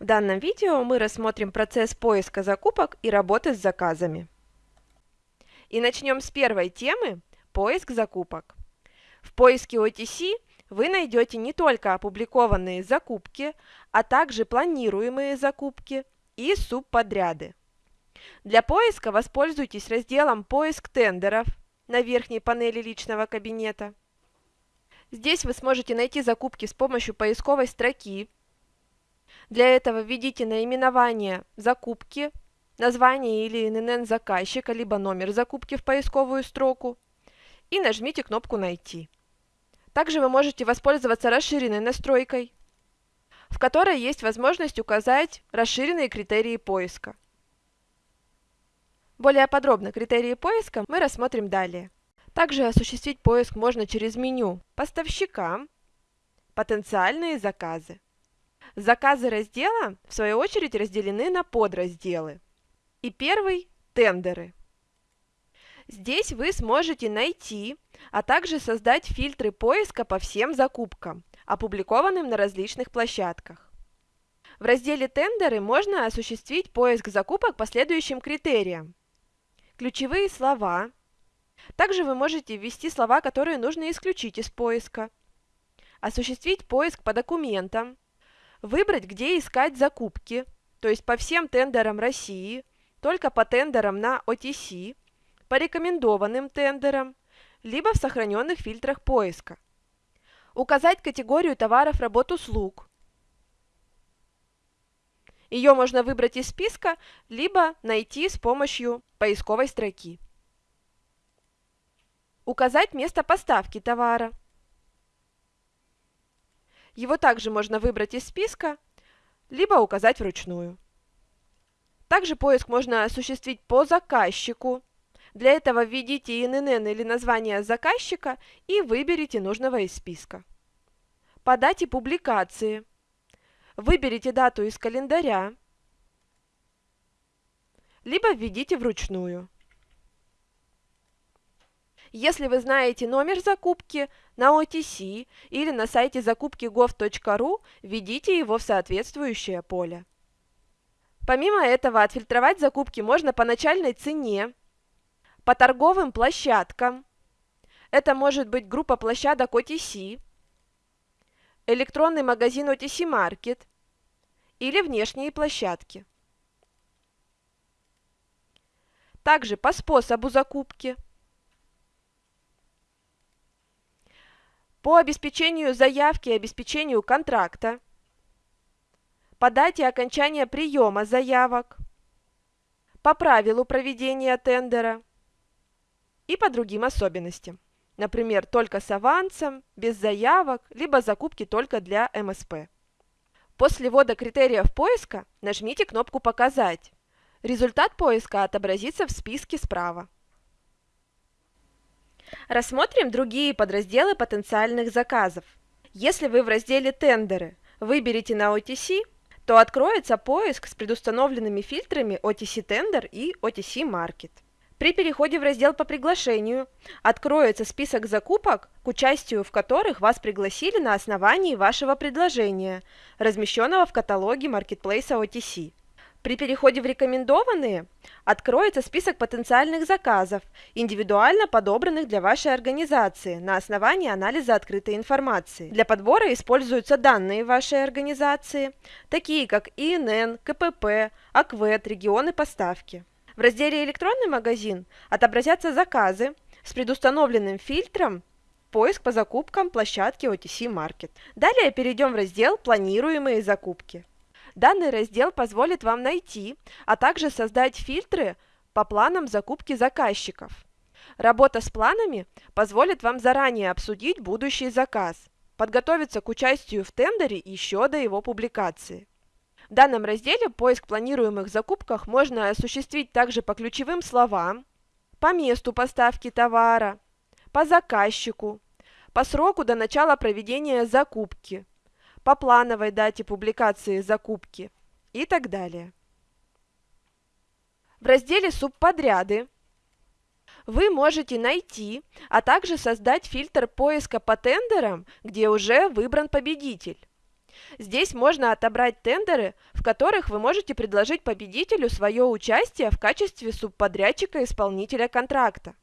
В данном видео мы рассмотрим процесс поиска закупок и работы с заказами. И начнем с первой темы – поиск закупок. В поиске OTC вы найдете не только опубликованные закупки, а также планируемые закупки и субподряды. Для поиска воспользуйтесь разделом «Поиск тендеров» на верхней панели личного кабинета. Здесь вы сможете найти закупки с помощью поисковой строки, для этого введите наименование закупки, название или ИНН заказчика, либо номер закупки в поисковую строку и нажмите кнопку «Найти». Также вы можете воспользоваться расширенной настройкой, в которой есть возможность указать расширенные критерии поиска. Более подробно критерии поиска мы рассмотрим далее. Также осуществить поиск можно через меню «Поставщика», «Потенциальные заказы». Заказы раздела, в свою очередь, разделены на подразделы. И первый – тендеры. Здесь вы сможете найти, а также создать фильтры поиска по всем закупкам, опубликованным на различных площадках. В разделе «Тендеры» можно осуществить поиск закупок по следующим критериям. Ключевые слова. Также вы можете ввести слова, которые нужно исключить из поиска. Осуществить поиск по документам Выбрать, где искать закупки, то есть по всем тендерам России, только по тендерам на OTC, по рекомендованным тендерам, либо в сохраненных фильтрах поиска. Указать категорию товаров, работ, услуг. Ее можно выбрать из списка, либо найти с помощью поисковой строки. Указать место поставки товара. Его также можно выбрать из списка, либо указать вручную. Также поиск можно осуществить по заказчику. Для этого введите ИНН или название заказчика и выберите нужного из списка. По дате публикации. Выберите дату из календаря, либо введите вручную. Если вы знаете номер закупки на OTC или на сайте закупки gov.ru, введите его в соответствующее поле. Помимо этого, отфильтровать закупки можно по начальной цене, по торговым площадкам, это может быть группа площадок OTC, электронный магазин OTC Market или внешние площадки. Также по способу закупки – по обеспечению заявки и обеспечению контракта, по дате окончания приема заявок, по правилу проведения тендера и по другим особенностям. Например, только с авансом, без заявок, либо закупки только для МСП. После ввода критериев поиска нажмите кнопку «Показать». Результат поиска отобразится в списке справа. Рассмотрим другие подразделы потенциальных заказов. Если вы в разделе «Тендеры» выберете на OTC, то откроется поиск с предустановленными фильтрами OTC Tender и OTC Market. При переходе в раздел по приглашению откроется список закупок, к участию в которых вас пригласили на основании вашего предложения, размещенного в каталоге маркетплейса OTC. При переходе в рекомендованные откроется список потенциальных заказов, индивидуально подобранных для вашей организации на основании анализа открытой информации. Для подбора используются данные вашей организации, такие как ИНН, КПП, АКВЭД, регионы поставки. В разделе «Электронный магазин» отобразятся заказы с предустановленным фильтром «Поиск по закупкам площадки OTC Market». Далее перейдем в раздел «Планируемые закупки». Данный раздел позволит вам найти, а также создать фильтры по планам закупки заказчиков. Работа с планами позволит вам заранее обсудить будущий заказ, подготовиться к участию в тендере еще до его публикации. В данном разделе поиск планируемых закупках можно осуществить также по ключевым словам, по месту поставки товара, по заказчику, по сроку до начала проведения закупки, по плановой дате публикации закупки и так далее. В разделе «Субподряды» вы можете найти, а также создать фильтр поиска по тендерам, где уже выбран победитель. Здесь можно отобрать тендеры, в которых вы можете предложить победителю свое участие в качестве субподрядчика-исполнителя контракта.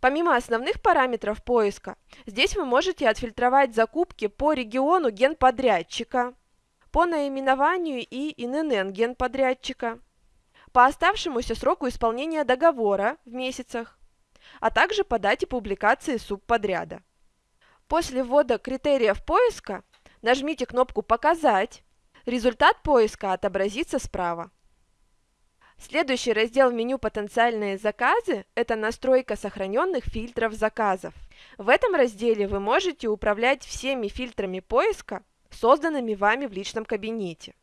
Помимо основных параметров поиска, здесь вы можете отфильтровать закупки по региону генподрядчика, по наименованию и ИНН генподрядчика, по оставшемуся сроку исполнения договора в месяцах, а также по дате публикации субподряда. После ввода критериев поиска нажмите кнопку «Показать», результат поиска отобразится справа. Следующий раздел в меню «Потенциальные заказы» – это настройка сохраненных фильтров заказов. В этом разделе вы можете управлять всеми фильтрами поиска, созданными вами в личном кабинете.